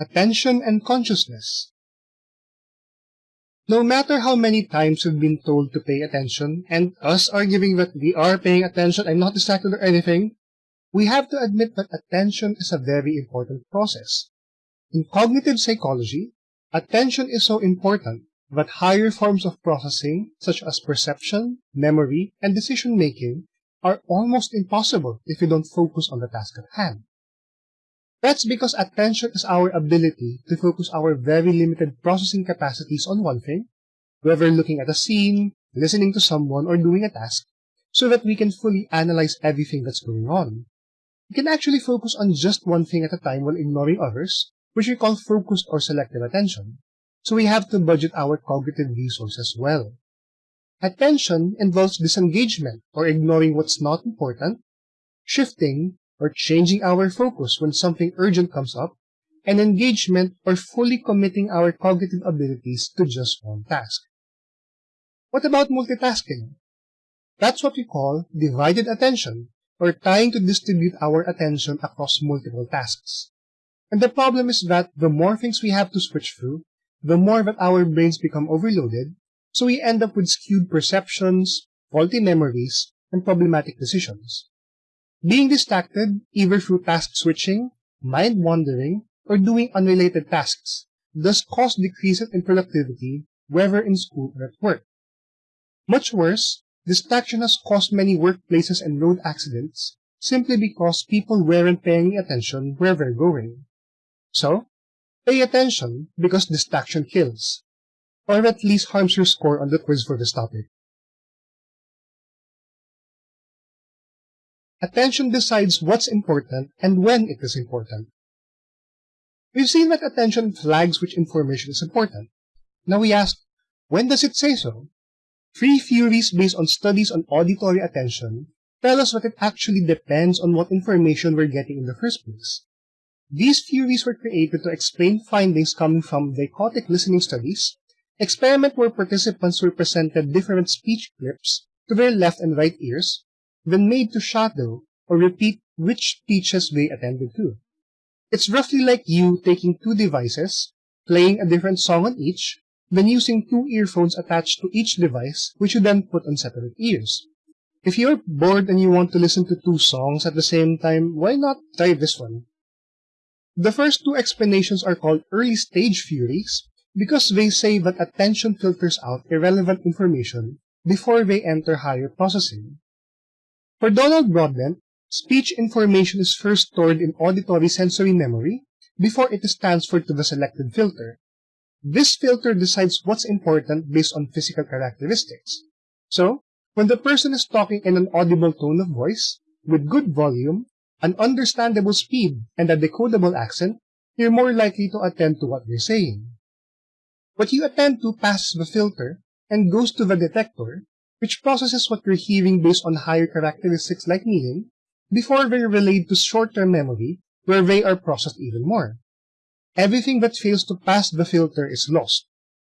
Attention and consciousness. No matter how many times we've been told to pay attention, and us arguing that we are paying attention and not distracted or anything, we have to admit that attention is a very important process. In cognitive psychology, attention is so important that higher forms of processing, such as perception, memory, and decision making, are almost impossible if you don't focus on the task at hand. That's because attention is our ability to focus our very limited processing capacities on one thing, whether looking at a scene, listening to someone, or doing a task, so that we can fully analyze everything that's going on. We can actually focus on just one thing at a time while ignoring others, which we call focused or selective attention. So we have to budget our cognitive resources well. Attention involves disengagement or ignoring what's not important, shifting or changing our focus when something urgent comes up, and engagement or fully committing our cognitive abilities to just one task. What about multitasking? That's what we call divided attention, or trying to distribute our attention across multiple tasks. And the problem is that the more things we have to switch through, the more that our brains become overloaded, so we end up with skewed perceptions, faulty memories, and problematic decisions. Being distracted, either through task switching, mind wandering, or doing unrelated tasks, does cause decreases in productivity, whether in school or at work. Much worse, distraction has caused many workplaces and road accidents simply because people weren't paying attention where they're going. So, pay attention because distraction kills, or at least harms your score on the quiz for this topic. Attention decides what's important and when it is important. We've seen that attention flags which information is important. Now we ask, when does it say so? Three theories based on studies on auditory attention tell us that it actually depends on what information we're getting in the first place. These theories were created to explain findings coming from dichotic listening studies, experiment where participants were presented different speech clips to their left and right ears, then made to shadow or repeat which teacher's they attended to. It's roughly like you taking two devices, playing a different song on each, then using two earphones attached to each device, which you then put on separate ears. If you're bored and you want to listen to two songs at the same time, why not try this one? The first two explanations are called early stage theories because they say that attention filters out irrelevant information before they enter higher processing. For Donald Broadbent, speech information is first stored in auditory sensory memory before it is transferred to the selected filter. This filter decides what's important based on physical characteristics. So, when the person is talking in an audible tone of voice, with good volume, an understandable speed, and a decodable accent, you're more likely to attend to what they're saying. What you attend to passes the filter and goes to the detector, which processes what you're hearing based on higher characteristics like meaning, before they're relayed to short-term memory, where they are processed even more. Everything that fails to pass the filter is lost.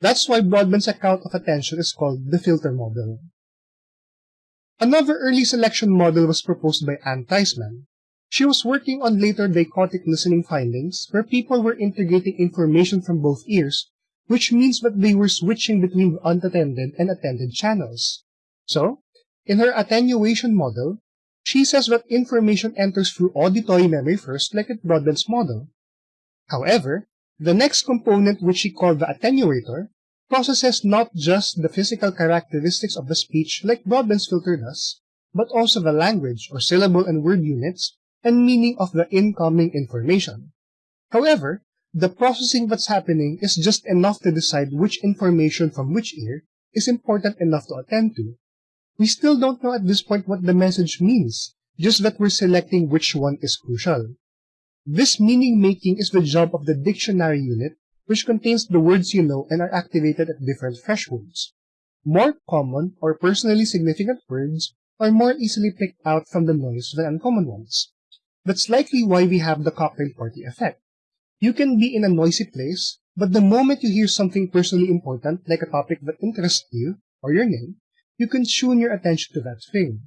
That's why Broadbent's account of attention is called the filter model. Another early selection model was proposed by Anne Treisman. She was working on later dichotic listening findings, where people were integrating information from both ears, which means that they were switching between unattended and attended channels. So, in her attenuation model, she says that information enters through auditory memory first, like at Broadbent's model. However, the next component, which she called the attenuator, processes not just the physical characteristics of the speech like Broadbent's filter does, but also the language or syllable and word units and meaning of the incoming information. However, the processing that's happening is just enough to decide which information from which ear is important enough to attend to. We still don't know at this point what the message means, just that we're selecting which one is crucial. This meaning making is the job of the dictionary unit, which contains the words you know and are activated at different thresholds. More common or personally significant words are more easily picked out from the noise than uncommon ones. That's likely why we have the cocktail party effect. You can be in a noisy place, but the moment you hear something personally important, like a topic that interests you, or your name, you can tune your attention to that thing.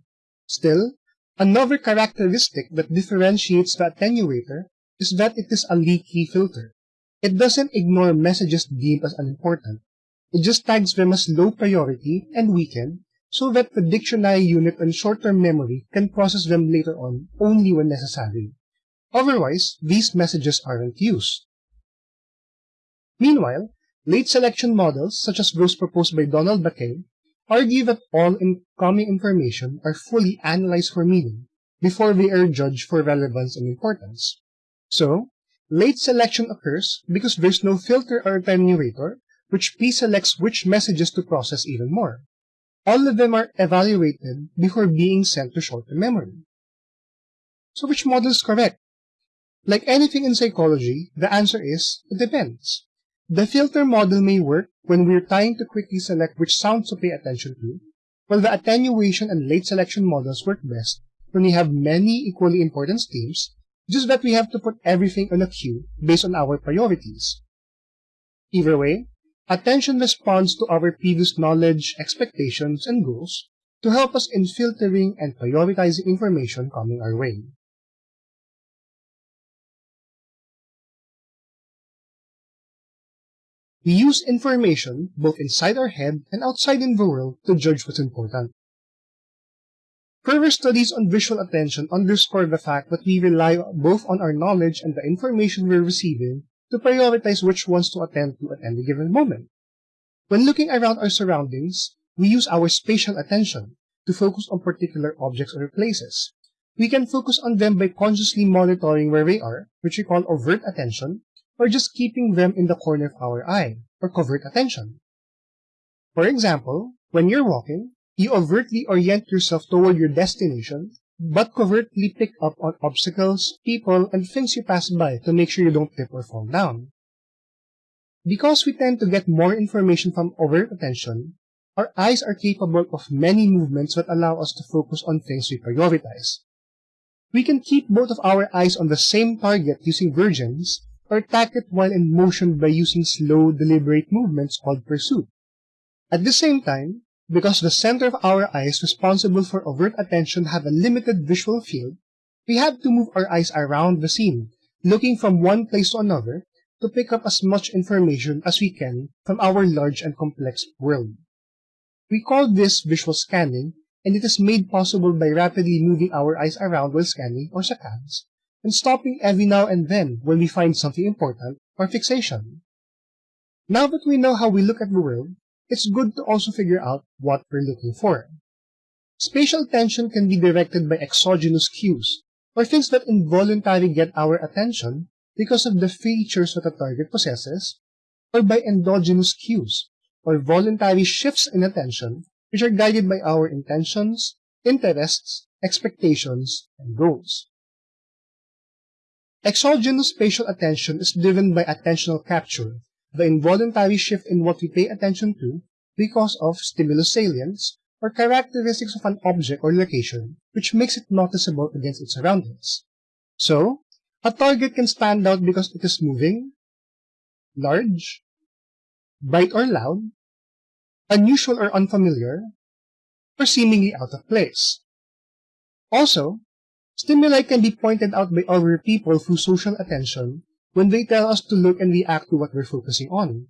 Still, another characteristic that differentiates the attenuator is that it is a leaky filter. it doesn't ignore messages deemed as unimportant. It just tags them as low priority and weakened so that the dictionary unit and short-term memory can process them later on only when necessary. Otherwise, these messages aren't used. Meanwhile, late selection models, such as those proposed by Donald MacKay, argue that all incoming information are fully analyzed for meaning before they are judged for relevance and importance. So, late selection occurs because there's no filter or attenuator which pre-selects which messages to process even more. All of them are evaluated before being sent to short-term memory. So which model is correct? Like anything in psychology, the answer is, it depends. The filter model may work when we're trying to quickly select which sounds to pay attention to, while the attenuation and late selection models work best when we have many equally important themes, just that we have to put everything on a queue based on our priorities. Either way, attention responds to our previous knowledge, expectations, and goals to help us in filtering and prioritizing information coming our way. We use information both inside our head and outside in the world to judge what's important. Further studies on visual attention underscore the fact that we rely both on our knowledge and the information we're receiving to prioritize which ones to attend to at any given moment. When looking around our surroundings, we use our spatial attention to focus on particular objects or places. We can focus on them by consciously monitoring where they are, which we call overt attention, or just keeping them in the corner of our eye, or covert attention. For example, when you're walking, you overtly orient yourself toward your destination, but covertly pick up on obstacles, people, and things you pass by to make sure you don't trip or fall down. Because we tend to get more information from overt attention, our eyes are capable of many movements that allow us to focus on things we prioritize. We can keep both of our eyes on the same target using vergence, or tack it while in motion by using slow, deliberate movements called pursuit. At the same time, because the center of our eyes responsible for overt attention have a limited visual field, we have to move our eyes around the scene, looking from one place to another to pick up as much information as we can from our large and complex world. We call this visual scanning, and it is made possible by rapidly moving our eyes around while scanning or saccades, and stopping every now and then when we find something important or fixation. Now that we know how we look at the world, it's good to also figure out what we're looking for. Spatial attention can be directed by exogenous cues, or things that involuntarily get our attention because of the features that a target possesses, or by endogenous cues, or voluntary shifts in attention which are guided by our intentions, interests, expectations, and goals. Exogenous spatial attention is driven by attentional capture, the involuntary shift in what we pay attention to because of stimulus salience or characteristics of an object or location which makes it noticeable against its surroundings. So, a target can stand out because it is moving, large, bright or loud, unusual or unfamiliar, or seemingly out of place. Also, Stimuli can be pointed out by other people through social attention when they tell us to look and react to what we're focusing on.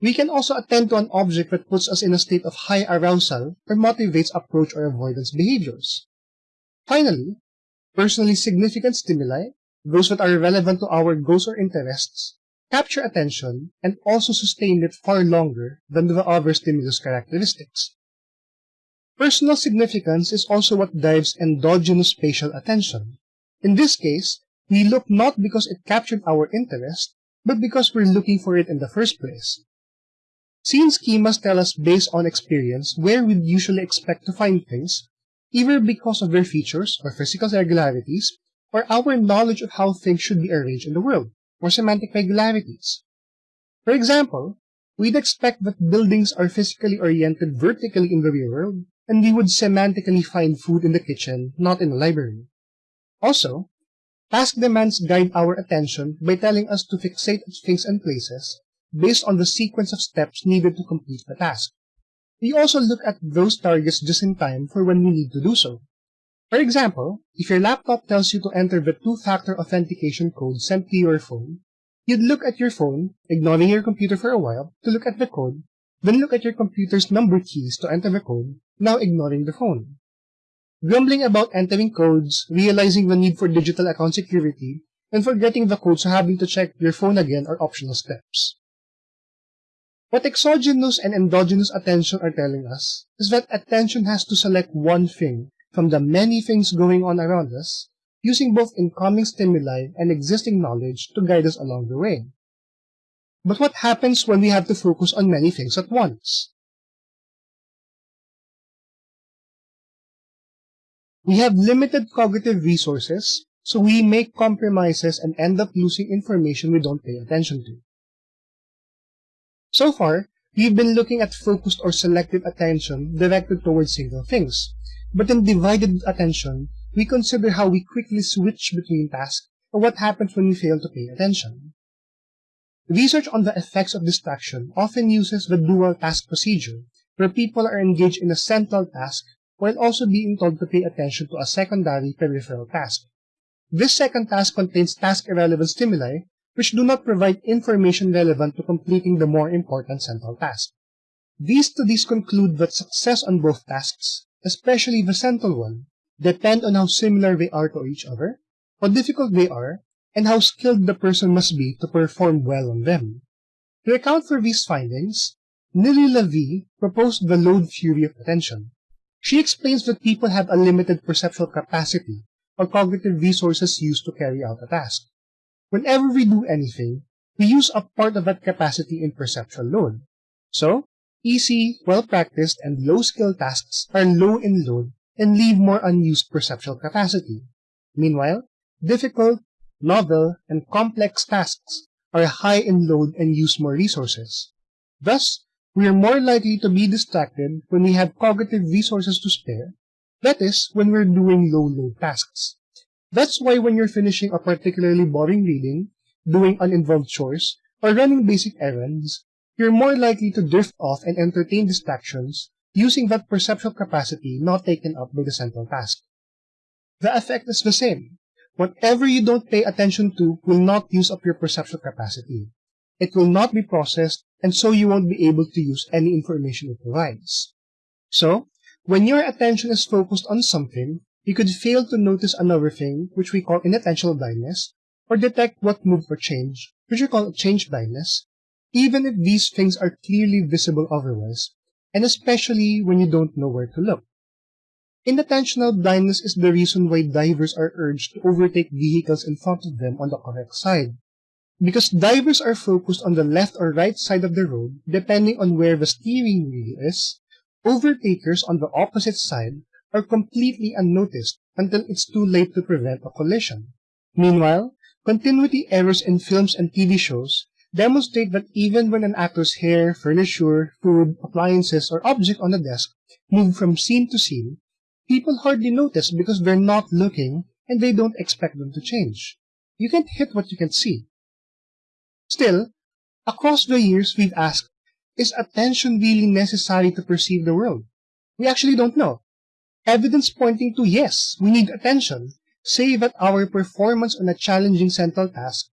We can also attend to an object that puts us in a state of high arousal or motivates approach or avoidance behaviors. Finally, personally significant stimuli, those that are relevant to our goals or interests, capture attention and also sustain it far longer than the other stimulus characteristics. Personal significance is also what drives endogenous spatial attention. In this case, we look not because it captured our interest, but because we're looking for it in the first place. Scene schemas tell us based on experience where we'd usually expect to find things, either because of their features or physical regularities, or our knowledge of how things should be arranged in the world, or semantic regularities. For example, we'd expect that buildings are physically oriented vertically in the real world, and we would semantically find food in the kitchen, not in the library. Also, task demands guide our attention by telling us to fixate at things and places based on the sequence of steps needed to complete the task. We also look at those targets just in time for when we need to do so. For example, if your laptop tells you to enter the two-factor authentication code sent to your phone, You'd look at your phone, ignoring your computer for a while, to look at the code, then look at your computer's number keys to enter the code, now ignoring the phone. Grumbling about entering codes, realizing the need for digital account security, and forgetting the code so having to check your phone again are optional steps. What exogenous and endogenous attention are telling us is that attention has to select one thing from the many things going on around us, using both incoming stimuli and existing knowledge to guide us along the way. But what happens when we have to focus on many things at once? We have limited cognitive resources, so we make compromises and end up losing information we don't pay attention to. So far, we've been looking at focused or selective attention directed towards single things. But in divided attention, we consider how we quickly switch between tasks or what happens when we fail to pay attention. Research on the effects of distraction often uses the dual task procedure, where people are engaged in a central task while also being told to pay attention to a secondary peripheral task. This second task contains task-irrelevant stimuli, which do not provide information relevant to completing the more important central task. These studies conclude that success on both tasks, especially the central one, depend on how similar they are to each other, how difficult they are, and how skilled the person must be to perform well on them. To account for these findings, Nili Lavie proposed the load theory of attention. She explains that people have a limited perceptual capacity or cognitive resources used to carry out a task. Whenever we do anything, we use a part of that capacity in perceptual load. So, easy, well-practiced, and low-skill tasks are low in load and leave more unused perceptual capacity. Meanwhile, difficult, novel, and complex tasks are high in load and use more resources. Thus, we are more likely to be distracted when we have cognitive resources to spare, that is, when we're doing low-load tasks. That's why when you're finishing a particularly boring reading, doing uninvolved chores, or running basic errands, you're more likely to drift off and entertain distractions using that perceptual capacity not taken up by the central task. The effect is the same. Whatever you don't pay attention to will not use up your perceptual capacity. It will not be processed, and so you won't be able to use any information it provides. So, when your attention is focused on something, you could fail to notice another thing, which we call inattentional blindness, or detect what moved or changed, which we call change blindness, even if these things are clearly visible otherwise, and especially when you don't know where to look. Inattentional blindness is the reason why drivers are urged to overtake vehicles in front of them on the correct side. Because drivers are focused on the left or right side of the road, depending on where the steering wheel is, overtakers on the opposite side are completely unnoticed until it's too late to prevent a collision. Meanwhile, continuity errors in films and TV shows demonstrate that even when an actor's hair, furniture, food, appliances, or object on the desk move from scene to scene, people hardly notice because they're not looking and they don't expect them to change. You can't hit what you can see. Still, across the years we've asked, is attention really necessary to perceive the world? We actually don't know. Evidence pointing to yes, we need attention, say that our performance on a challenging central task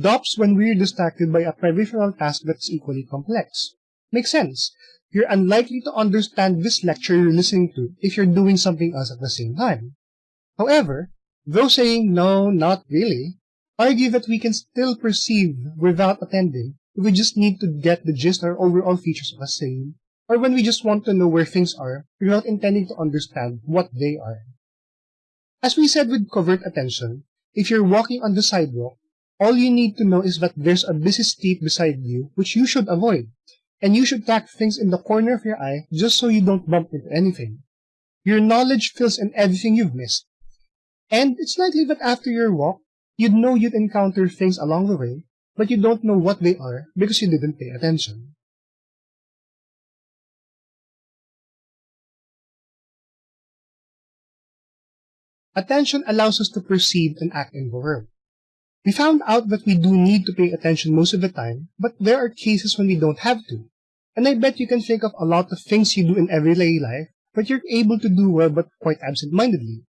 drops when we're distracted by a peripheral task that's equally complex. Makes sense. You're unlikely to understand this lecture you're listening to if you're doing something else at the same time. However, those saying no, not really, argue that we can still perceive without attending if we just need to get the gist or overall features of a scene, or when we just want to know where things are without intending to understand what they are. As we said with covert attention, if you're walking on the sidewalk, all you need to know is that there's a busy street beside you which you should avoid, and you should track things in the corner of your eye just so you don't bump into anything. Your knowledge fills in everything you've missed. And it's likely that after your walk, you'd know you'd encounter things along the way, but you don't know what they are because you didn't pay attention. Attention allows us to perceive and act in the world. We found out that we do need to pay attention most of the time, but there are cases when we don't have to. And I bet you can think of a lot of things you do in everyday life, that you're able to do well but quite absent-mindedly.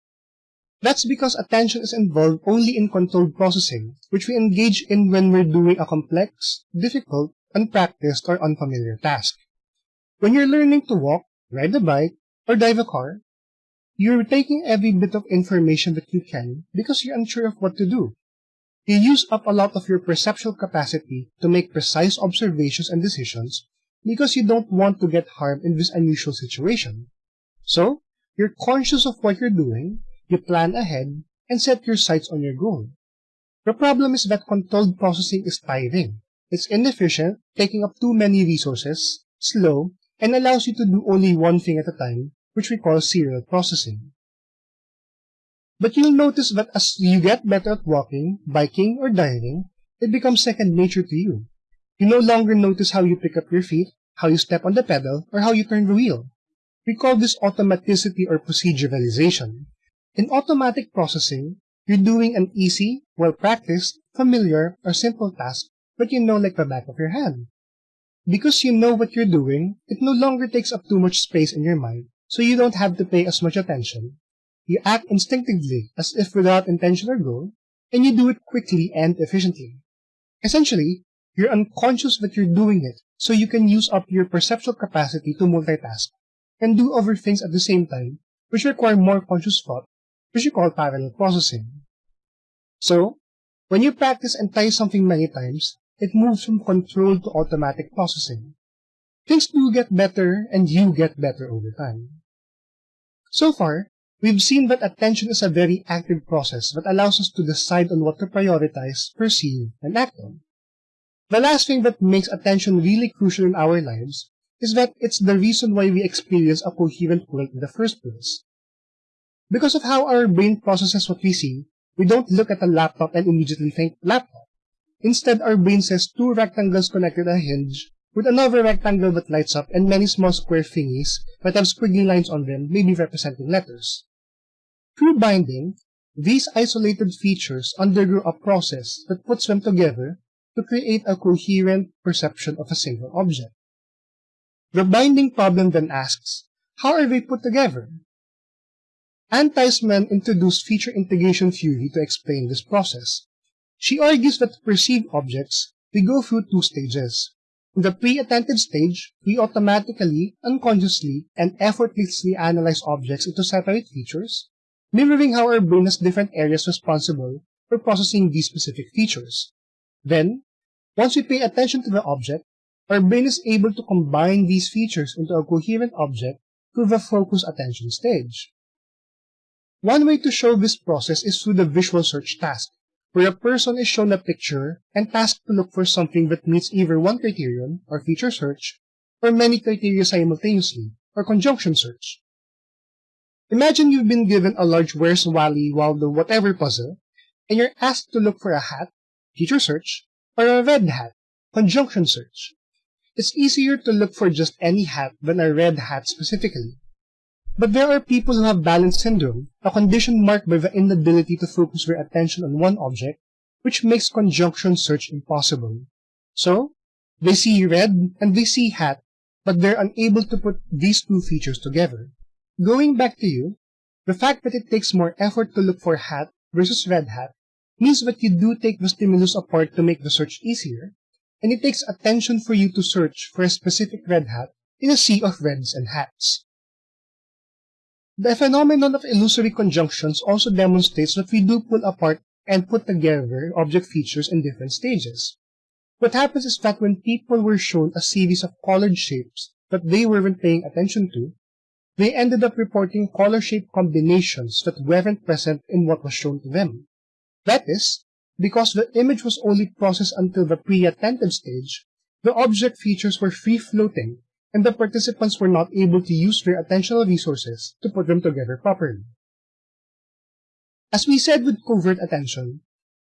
That's because attention is involved only in controlled processing, which we engage in when we're doing a complex, difficult, unpracticed, or unfamiliar task. When you're learning to walk, ride a bike, or drive a car, you're taking every bit of information that you can because you're unsure of what to do. You use up a lot of your perceptual capacity to make precise observations and decisions because you don't want to get harmed in this unusual situation. So, you're conscious of what you're doing, you plan ahead, and set your sights on your goal. The problem is that controlled processing is tiring. It's inefficient, taking up too many resources, slow, and allows you to do only one thing at a time, which we call serial processing. But you'll notice that as you get better at walking, biking, or diving, it becomes second nature to you. You no longer notice how you pick up your feet, how you step on the pedal, or how you turn the wheel. We call this automaticity or proceduralization. In automatic processing, you're doing an easy, well-practiced, familiar, or simple task that you know like the back of your hand. Because you know what you're doing, it no longer takes up too much space in your mind, so you don't have to pay as much attention. You act instinctively, as if without intention or goal, and you do it quickly and efficiently. Essentially, you're unconscious that you're doing it, so you can use up your perceptual capacity to multitask and do other things at the same time, which require more conscious thought, which we call parallel processing. So, when you practice and try something many times, it moves from controlled to automatic processing. Things do get better, and you get better over time. So far, we've seen that attention is a very active process that allows us to decide on what to prioritize, perceive, and act on. The last thing that makes attention really crucial in our lives is that it's the reason why we experience a coherent world in the first place. Because of how our brain processes what we see, we don't look at a laptop and immediately think laptop. Instead, our brain says two rectangles connected a hinge, with another rectangle that lights up and many small square thingies that have squiggly lines on them, maybe representing letters. Through binding, these isolated features undergo a process that puts them together to create a coherent perception of a single object. The binding problem then asks, how are they put together? Anne Treisman introduced feature integration theory to explain this process. She argues that to perceive objects, we go through two stages. In the pre-attentive stage, we automatically, unconsciously, and effortlessly analyze objects into separate features, mirroring how our brain has different areas responsible for processing these specific features. Then, once we pay attention to the object, our brain is able to combine these features into a coherent object through the focus attention stage. One way to show this process is through the visual search task, where a person is shown a picture and tasked to look for something that meets either one criterion, or feature search, or many criteria simultaneously, or conjunction search. Imagine you've been given a large Where's Wally Waldo whatever puzzle, and you're asked to look for a hat, feature search, or a red hat, conjunction search. It's easier to look for just any hat than a red hat specifically. But there are people who have Balint syndrome, a condition marked by the inability to focus their attention on one object, which makes conjunction search impossible. So, they see red and they see hat, but they're unable to put these two features together. Going back to you, the fact that it takes more effort to look for hat versus red hat means that you do take the stimulus apart to make the search easier, and it takes attention for you to search for a specific red hat in a sea of reds and hats. The phenomenon of illusory conjunctions also demonstrates that we do pull apart and put together object features in different stages. What happens is that when people were shown a series of colored shapes that they weren't paying attention to, they ended up reporting color-shape combinations that weren't present in what was shown to them. That is, because the image was only processed until the pre-attentive stage, the object features were free-floating and the participants were not able to use their attentional resources to put them together properly. As we said with covert attention,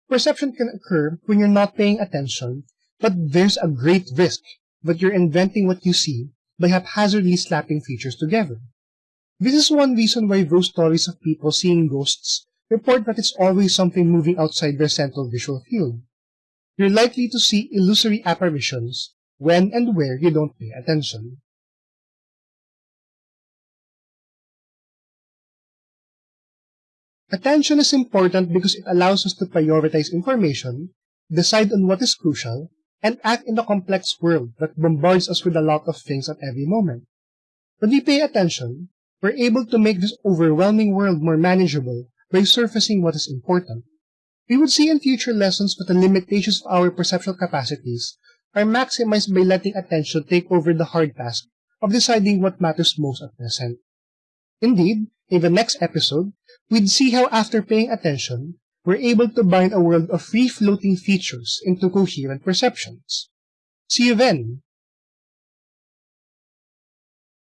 perception can occur when you're not paying attention, but there's a great risk that you're inventing what you see by haphazardly slapping features together. This is one reason why those stories of people seeing ghosts report that it's always something moving outside their central visual field. You're likely to see illusory apparitions when and where you don't pay attention. Attention is important because it allows us to prioritize information, decide on what is crucial, and act in the complex world that bombards us with a lot of things at every moment. When we pay attention, we're able to make this overwhelming world more manageable by surfacing what is important. We would see in future lessons that the limitations of our perceptual capacities are maximized by letting attention take over the hard task of deciding what matters most at present. Indeed, in the next episode, we'd see how after paying attention, we're able to bind a world of free-floating features into coherent perceptions. See you then!